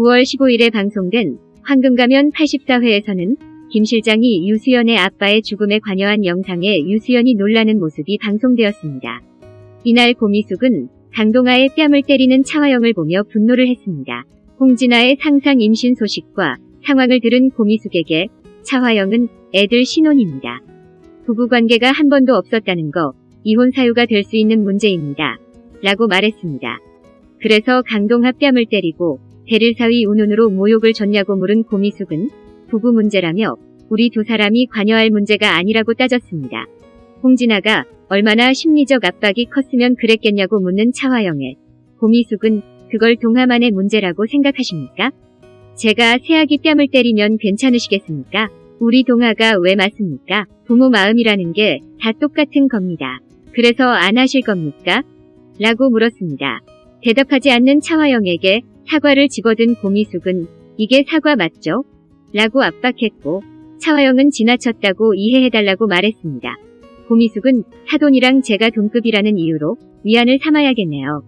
9월 15일에 방송된 황금가면 84회에서는 김 실장이 유수연의 아빠의 죽음에 관여한 영상에 유수연이 놀라는 모습이 방송되었습니다. 이날 고미숙은 강동아의 뺨을 때리는 차화영을 보며 분노를 했습니다. 홍진아의 상상 임신 소식과 상황을 들은 고미숙에게 차화영은 애들 신혼입니다. 부부관계가 한 번도 없었다는 거 이혼 사유가 될 수 있는 문제입니다. 라고 말했습니다. 그래서 강동아 뺨을 때리고 대릴사위 운운으로 모욕을 줬냐고 물은 고미숙은 부부 문제라며 우리 두 사람이 관여할 문제가 아니라고 따졌습니다. 홍진아가 얼마나 심리적 압박이 컸으면 그랬겠냐고 묻는 차화영에 고미숙은 그걸 동화만의 문제라고 생각하십니까? 제가 새아기 뺨을 때리면 괜찮으시겠습니까? 우리 동화가 왜 맞습니까? 부모 마음이라는 게 다 똑같은 겁니다. 그래서 안 하실 겁니까? 라고 물었습니다. 대답하지 않는 차화영에게 사과를 집어든 고미숙은 이게 사과 맞죠? 라고 압박했고 차화영은 지나쳤다고 이해해달라고 말했습니다. 고미숙은 사돈이랑 제가 동급이라는 이유로 위안을 삼아야겠네요.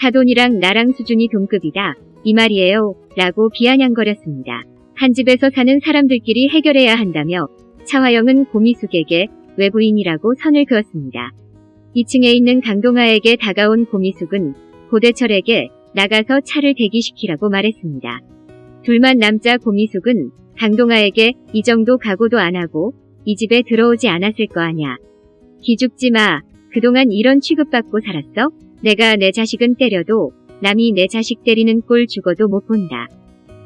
사돈이랑 나랑 수준이 동급이다. 이 말이에요. 라고 비아냥거렸습니다. 한 집에서 사는 사람들끼리 해결해야 한다며 차화영은 고미숙에게 외부인이라고 선을 그었습니다. 2층에 있는 강동아에게 다가온 고미숙은 고대철에게 나가서 차를 대기시키라고 말했습니다. 둘만 남자 고미숙은 강동아에게 이 정도 각오도 안 하고 이 집에 들어오지 않았을 거 아냐. 기죽지 마. 그동안 이런 취급받고 살았어? 내가 내 자식은 때려도 남이 내 자식 때리는 꼴 죽어도 못 본다.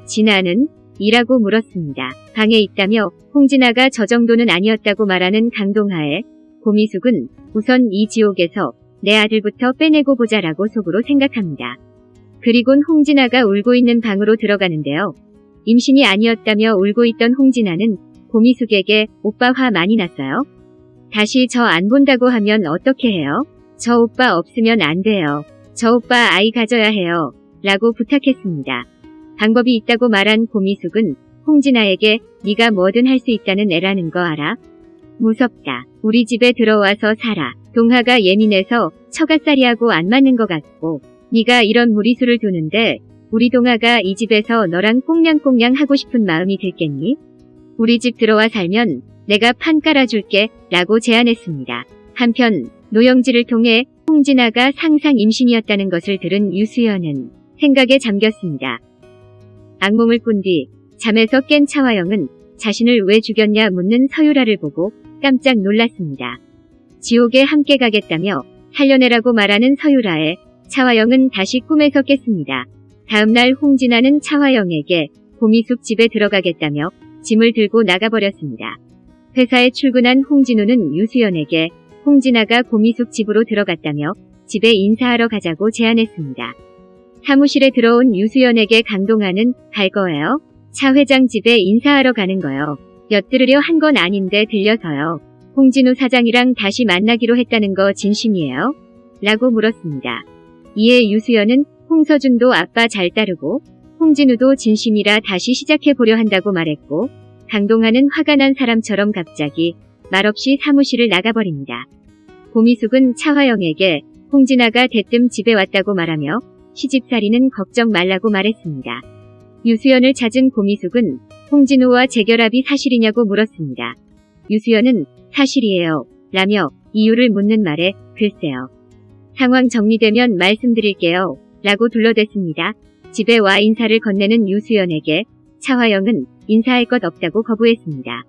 진아는? 이라고 물었습니다. 방에 있다며 홍진아가 저 정도는 아니었다고 말하는 강동하에 고미숙은 우선 이 지옥에서 내 아들부터 빼내고 보자라고 속으로 생각합니다. 그리곤 홍진아가 울고 있는 방으로 들어가는데요. 임신이 아니었다며 울고 있던 홍진아는 고미숙에게 오빠 화 많이 났어요? 다시 저 안 본다고 하면 어떻게 해요? 저 오빠 없으면 안 돼요. 저 오빠 아이 가져야 해요. 라고 부탁했습니다. 방법이 있다고 말한 고미숙은 홍진아에게 네가 뭐든 할 수 있다는 애라는 거 알아? 무섭다. 우리 집에 들어와서 살아. 동하가 예민해서 처갓살이하고 안 맞는 것 같고 네가 이런 무리수를 두는데 우리 동하가 이 집에서 너랑 꽁냥꽁냥 하고 싶은 마음이 들겠니? 우리 집 들어와 살면 내가 판 깔아줄게 라고 제안했습니다. 한편 노영지를 통해 홍진아가 상상 임신이었다는 것을 들은 유수연은 생각에 잠겼습니다. 악몽을 꾼 뒤 잠에서 깬 차화영은 자신을 왜 죽였냐 묻는 서유라를 보고 깜짝 놀랐습니다. 지옥에 함께 가겠다며 살려내라고 말하는 서유라에 차화영은 다시 꿈에서 깼습니다. 다음날 홍진아는 차화영에게 고미숙 집에 들어가겠다며 짐을 들고 나가버렸습니다. 회사에 출근한 홍진우는 유수연에게 홍진아가 고미숙 집으로 들어갔다며 집에 인사하러 가자고 제안했습니다. 사무실에 들어온 유수연에게 강동하는 갈 거예요? 차 회장 집에 인사하러 가는 거요. 엿들으려 한 건 아닌데 들려서요. 홍진우 사장이랑 다시 만나기로 했다는 거 진심이에요? 라고 물었습니다. 이에 유수연은 홍서준도 아빠 잘 따르고 홍진우도 진심이라 다시 시작해보려 한다고 말했고 강동하는 화가 난 사람처럼 갑자기 말없이 사무실을 나가버립니다. 고미숙은 차화영에게 홍진아가 대뜸 집에 왔다고 말하며 시집살이는 걱정 말라고 말했습니다. 유수연을 찾은 고미숙은 홍진우와 재결합이 사실이냐고 물었습니다. 유수연은 사실이에요. 라며 이유를 묻는 말에 글쎄요. 상황 정리되면 말씀드릴게요. 라고 둘러댔습니다. 집에 와 인사를 건네는 유수연에게 차화영은 인사할 것 없다고 거부했습니다.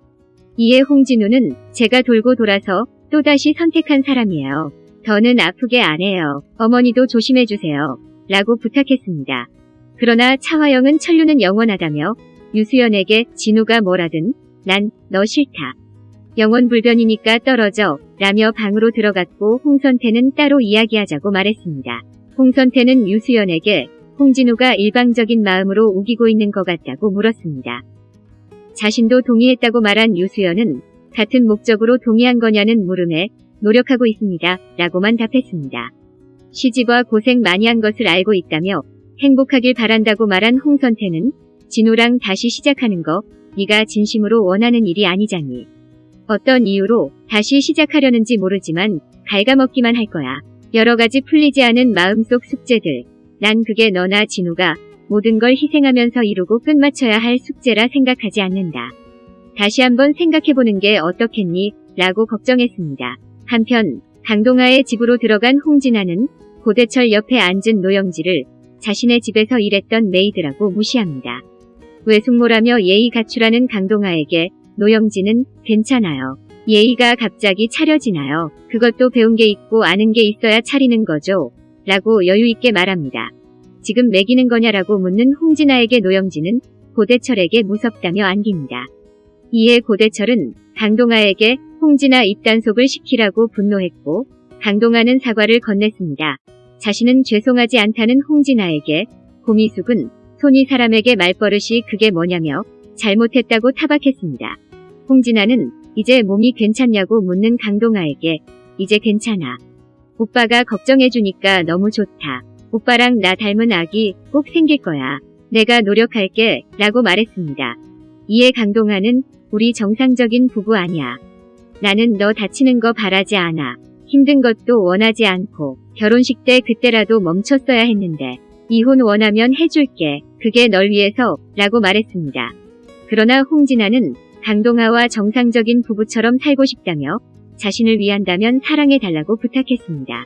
이에 홍진우는 제가 돌고 돌아서 또다시 선택한 사람이에요. 더는 아프게 안 해요. 어머니도 조심해주세요. 라고 부탁했습니다. 그러나 차화영은 천류는 영원하다며 유수연에게 진우가 뭐라든 난 너 싫다. 영원 불변이니까 떨어져 라며 방으로 들어갔고 홍선태는 따로 이야기하자고 말했습니다. 홍선태는 유수연에게 홍진우가 일방적인 마음으로 우기고 있는 것 같다고 물었습니다. 자신도 동의했다고 말한 유수연은 같은 목적으로 동의한 거냐는 물음에 노력하고 있습니다. 라고만 답했습니다. 시집와 고생 많이 한 것을 알고 있다며 행복하길 바란다고 말한 홍선태는 진우랑 다시 시작하는 거 네가 진심으로 원하는 일이 아니잖니. 어떤 이유로 다시 시작하려는지 모르지만 갉아먹기만 할 거야. 여러 가지 풀리지 않은 마음속 숙제들. 난 그게 너나 진우가 모든 걸 희생하면서 이루고 끝마쳐야 할 숙제라 생각하지 않는다. 다시 한번 생각해보는 게 어떻겠니? 라고 걱정했습니다. 한편 강동아의 집으로 들어간 홍진아는 고대철 옆에 앉은 노영지를 자신의 집에서 일했던 maid라고 무시합니다. 외숙모라며 예의 갖추라는 강동아에게 노영지는 괜찮아요. 예의가 갑자기 차려지나요? 그것도 배운 게 있고 아는 게 있어야 차리는 거죠. 라고 여유있게 말합니다. 지금 멕이는 거냐라고 묻는 홍진아에게 노영지는 고대철에게 무섭다며 안깁니다. 이에 고대철은 강동아에게 홍진아 입단속을 시키라고 분노했고 강동아는 사과를 건넸습니다. 자신은 죄송하지 않다는 홍진아에게 고미숙은 손이 사람에게 말버릇이 그게 뭐냐며 잘못했다고 타박했습니다. 홍진아는 이제 몸이 괜찮냐고 묻는 강동아에게 이제 괜찮아. 오빠가 걱정해주니까 너무 좋다. 오빠랑 나 닮은 아기 꼭 생길 거야. 내가 노력할게 라고 말했습니다. 이에 강동아는 우리 정상적인 부부 아니야. 나는 너 다치는 거 바라지 않아. 힘든 것도 원하지 않고 결혼식 때 그때라도 멈췄어야 했는데 이혼 원하면 해줄게. 그게 널 위해서 라고 말했습니다. 그러나 홍진아는 강동아와 정상적인 부부처럼 살고 싶다며 자신을 위한다면 사랑해달라고 부탁했습니다.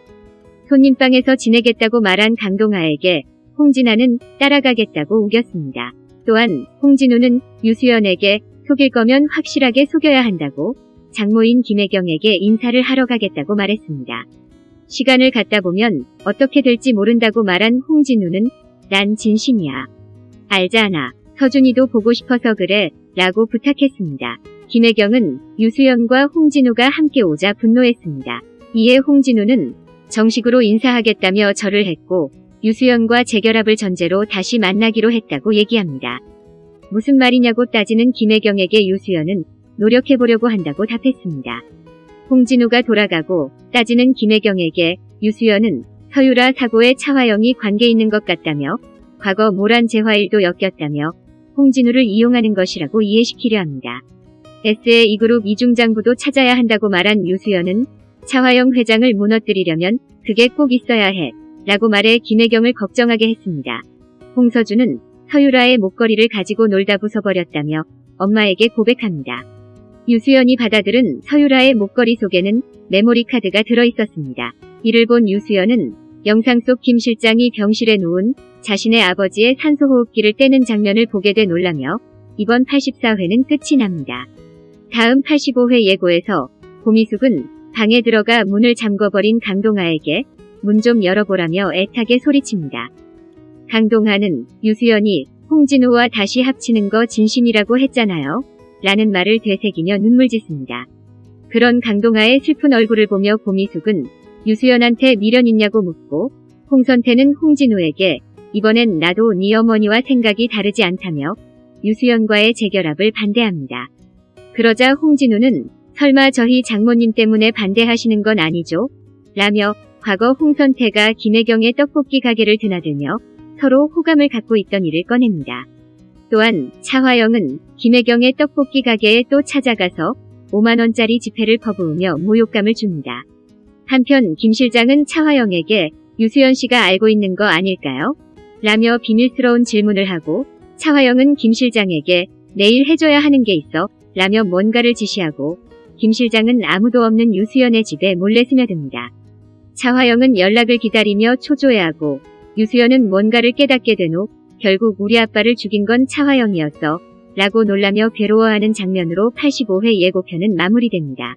손님방에서 지내겠다고 말한 강동아에게 홍진아는 따라가겠다고 우겼습니다. 또한 홍진우는 유수연에게 속일 거면 확실하게 속여야 한다고 장모인 김혜경에게 인사를 하러 가겠다고 말했습니다. 시간을 갖다 보면 어떻게 될지 모른다고 말한 홍진우는 난 진심이야. 알잖아. 서준이도 보고 싶어서 그래. 라고 부탁했습니다. 김혜경은 유수연과 홍진우가 함께 오자 분노했습니다. 이에 홍진우는 정식으로 인사하겠다며 절을 했고 유수연과 재결합을 전제로 다시 만나기로 했다고 얘기합니다. 무슨 말이냐고 따지는 김혜경에게 유수연은 노력해보려고 한다고 답했습니다. 홍진우가 돌아가고 따지는 김혜경에게 유수연은 서유라 사고에 차화영이 관계 있는 것 같다며 과거 모란 재화일도 엮였다며 홍진우를 이용하는 것이라고 이해시키려 합니다. S의 이그룹 이중장부도 찾아야 한다고 말한 유수연은 차화영 회장을 무너뜨리려면 그게 꼭 있어야 해 라고 말해 김혜경을 걱정하게 했습니다. 홍서준은 서유라의 목걸이를 가지고 놀다 부숴버렸다며 엄마에게 고백합니다. 유수연이 받아들은 서유라의 목걸이 속에는 메모리 카드가 들어있었습니다. 이를 본 유수연은 영상 속 김 실장이 병실에 누운 자신의 아버지의 산소호흡기를 떼는 장면을 보게 돼 놀라며 이번 84회는 끝이 납니다. 다음 85회 예고에서 고미숙은 방에 들어가 문을 잠궈버린 강동아에게 문 좀 열어보라며 애타게 소리칩니다. 강동아는 유수연이 홍진우와 다시 합치는 거 진심이라고 했잖아요. 라는 말을 되새기며 눈물 짓습니다. 그런 강동아의 슬픈 얼굴을 보며 고미숙은 유수연한테 미련 있냐고 묻고 홍선태는 홍진우에게 이번엔 나도 네 어머니와 생각이 다르지 않다며 유수연과의 재결합을 반대합니다. 그러자 홍진우는 설마 저희 장모님 때문에 반대하시는 건 아니죠? 라며 과거 홍선태가 김혜경의 떡볶이 가게를 드나들며 서로 호감을 갖고 있던 일을 꺼냅니다. 또한 차화영은 김혜경의 떡볶이 가게에 또 찾아가서 5만원짜리 지폐를 퍼부으며 모욕감을 줍니다. 한편 김 실장은 차화영에게 유수연 씨가 알고 있는 거 아닐까요? 라며 비밀스러운 질문을 하고 차화영은 김 실장에게 내일 해줘야 하는 게 있어 라며 뭔가를 지시하고 김 실장은 아무도 없는 유수연의 집에 몰래 스며듭니다. 차화영은 연락을 기다리며 초조해하고 유수연은 뭔가를 깨닫게 된 후 결국 우리 아빠를 죽인 건 차화영이었어 라고 놀라며 괴로워하는 장면으로 85회 예고편은 마무리됩니다.